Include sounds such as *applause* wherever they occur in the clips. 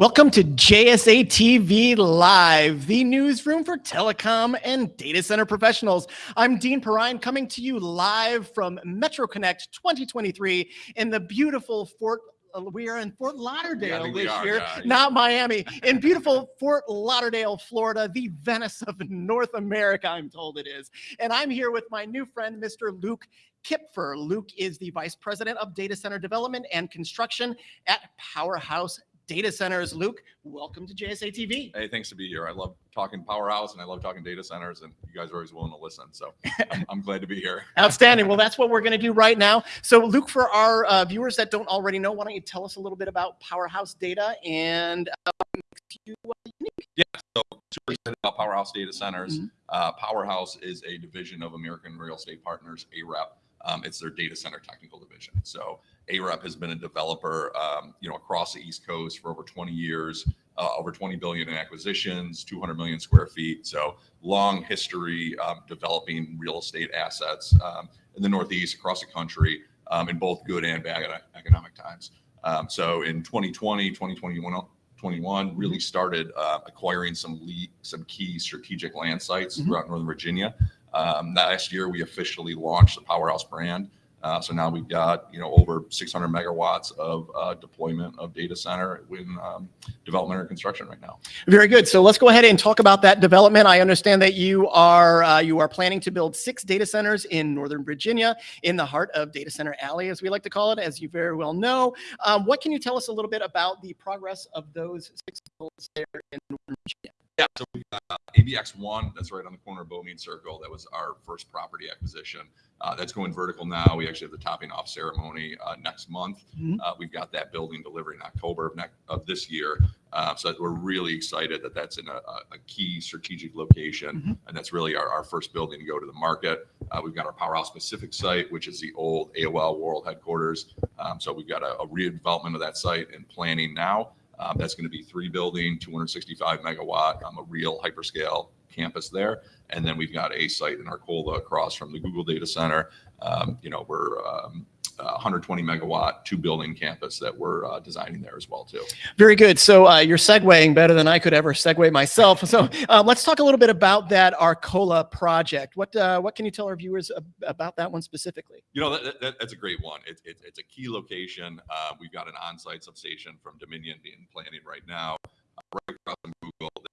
Welcome to JSA TV Live, the newsroom for telecom and data center professionals. I'm Dean Perrine coming to you live from Metro Connect 2023 in the beautiful Fort uh, we are in Fort Lauderdale Yeah, this are, year, yeah. not Miami. In *laughs* beautiful Fort Lauderdale, Florida, the Venice of North America, I'm told it is. And I'm here with my new friend, Mr. Luke Kipfer. Luke is the Vice President of Data Center Development and Construction at Powerhouse Data Centers. Luke, welcome to JSA TV. Hey, thanks to be here. I love talking powerhouse and I love talking data centers, and you guys are always willing to listen. So *laughs* I'm, I'm glad to be here. Outstanding. Well, that's what we're going to do right now. So, Luke, for our uh, viewers that don't already know, why don't you tell us a little bit about Powerhouse Data and uh, what makes you uh, unique? Yeah, so super excited about Powerhouse Data Centers. Mhm. Uh, Powerhouse is a division of American Real Estate Partners, AREP. Um, it's their data center technical division. So AREP has been a developer, um, you know, across the East Coast for over 20 years, uh, over 20 billion in acquisitions, 200 million square feet. So long history um, developing real estate assets um, in the Northeast, across the country, um, in both good and bad economic times. Um, so in 2020, 2021, 21 really started uh, acquiring some lead, some key strategic land sites Mhm. throughout Northern Virginia. Um, last year, we officially launched the Powerhouse brand. Uh, so now we've got you know over 600 megawatts of uh, deployment of data center in um, development or construction right now. Very good. So let's go ahead and talk about that development. I understand that you are uh, you are planning to build six data centers in Northern Virginia, in the heart of Data Center Alley, as we like to call it, as you very well know. Um, what can you tell us a little bit about the progress of those six builds there in Northern Virginia? Yeah, so we got uh, ABX one, that's right on the corner of Beaumeade Circle. That was our first property acquisition. Uh, that's going vertical now. We actually have the topping off ceremony uh, next month. Mhm. Uh, we've got that building delivery in October of, next, of this year. Uh, so we're really excited that that's in a, a key strategic location. Mhm. And that's really our, our first building to go to the market. Uh, we've got our Powerhouse Pacific site, which is the old AOL World headquarters. Um, so we've got a, a redevelopment of that site and planning now. Um, that's going to be three building, 265 megawatt, um, a real hyperscale campus there. And then we've got a site in Arcola across from the Google data center. Um, you know, we're um, uh, 120 megawatt, two building campus that we're uh, designing there as well too. Very good. So uh, you're segueing better than I could ever segue myself. So um, let's talk a little bit about that Arcola project. What uh, what can you tell our viewers ab- about that one specifically? You know, that, that, that's a great one. It's it's it's a key location. Uh, we've got an on-site substation from Dominion being planning right now, uh, right across from Google.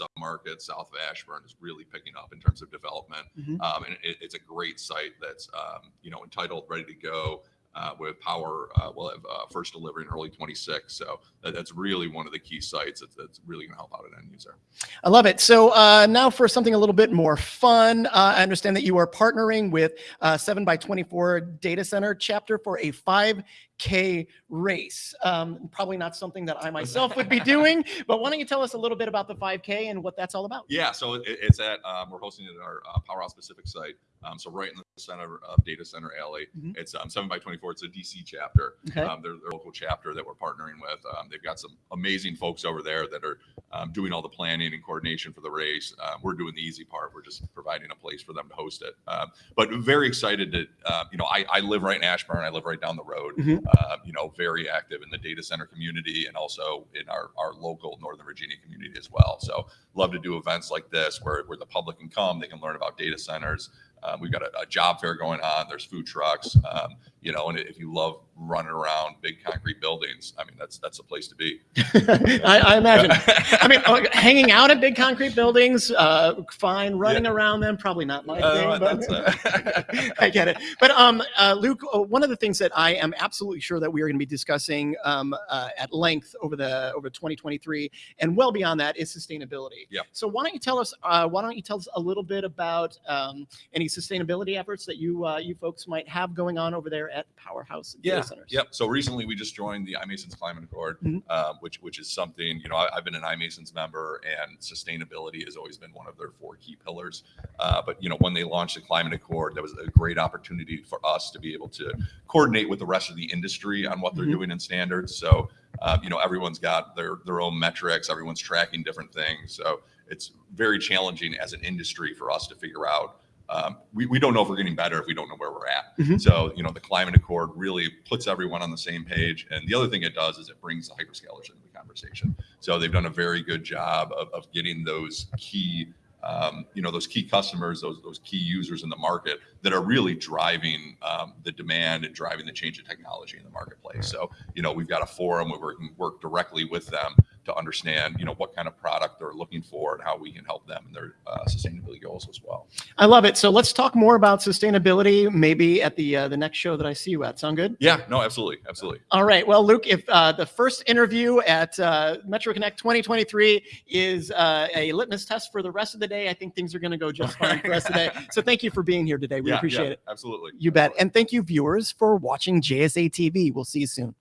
Submarket south of Ashburn is really picking up in terms of development. Mhm. Um, and it, it's a great site that's um, you know entitled, ready to go. Uh, with power, uh, we'll have uh, first delivery in early 26. So that, that's really one of the key sites that's, that's really going to help out an end user. I love it. So uh, now for something a little bit more fun. Uh, I understand that you are partnering with uh, 7 by 24 Data Center chapter for a 5K race. Um, probably not something that I myself would be doing, *laughs* but why don't you tell us a little bit about the 5K and what that's all about? Yeah, so it, it's at um, we're hosting it at our uh, Powerhouse Pacific site. Um, so right in the center of Data Center Alley. Mhm. It's um, seven by twenty four. It's a DC chapter. Okay. Um, they're their local chapter that we're partnering with. Um, they've got some amazing folks over there that are um, doing all the planning and coordination for the race. Um, we're doing the easy part. We're just providing a place for them to host it. Um, but very excited to uh, you know I, I live right in Ashburn. I live right down the road. Mhm. Uh, you know, very active in the data center community and also in our our local Northern Virginia community as well. So love to do events like this where, where the public can come, they can learn about data centers. Um, we've got a, a job fair going on. There's food trucks, um, you know, and if you love running around big concrete buildings, I mean, that's that's a place to be. *laughs* I, I imagine. *laughs* I mean, uh, hanging out at big concrete buildings, uh, fine. Running around them, probably not my Uh, thing. But that's, *laughs* I get it. But um, uh, Luke, uh, one of the things that I am absolutely sure that we are going to be discussing um, uh, at length over the over 2023 and well beyond that is sustainability. Yeah. So why don't you tell us? Uh, why don't you tell us a little bit about um, any sustainability efforts that you uh, you folks might have going on over there at Powerhouse Data Yeah, Centers? Yep. So recently we just joined the iMasons Climate Accord, Mhm. um, which which is something you know I, I've been an iMasons member, and sustainability has always been one of their four key pillars. Uh, but you know when they launched the Climate Accord, that was a great opportunity for us to be able to coordinate with the rest of the industry on what they're Mhm. doing in standards. So uh, you know everyone's got their their own metrics, everyone's tracking different things. So it's very challenging as an industry for us to figure out um, we, we don't know if we're getting better if we don't know where we're at. Mhm. So, you know, the climate accord really puts everyone on the same page. And the other thing it does is it brings the hyperscalers into the conversation. So they've done a very good job of, of getting those key, um, you know, those key customers, those, those key users in the market that are really driving um, the demand and driving the change of technology in the marketplace. So, you know, we've got a forum where we can work directly with them to understand, you know, what kind of product they're looking for and how we can help them in their uh, sustainability goals as well. I love it. So let's talk more about sustainability, maybe at the uh, the next show that I see you at. Sound good? Yeah, no, absolutely, absolutely. All right. Well, Luke, if uh, the first interview at uh, Metro Connect 2023 is uh, a litmus test for the rest of the day, I think things are going to go just fine for us today. *laughs* So thank you for being here today. We Yeah, appreciate yeah, it. Absolutely. You bet. And thank you, viewers, for watching JSA TV. We'll see you soon.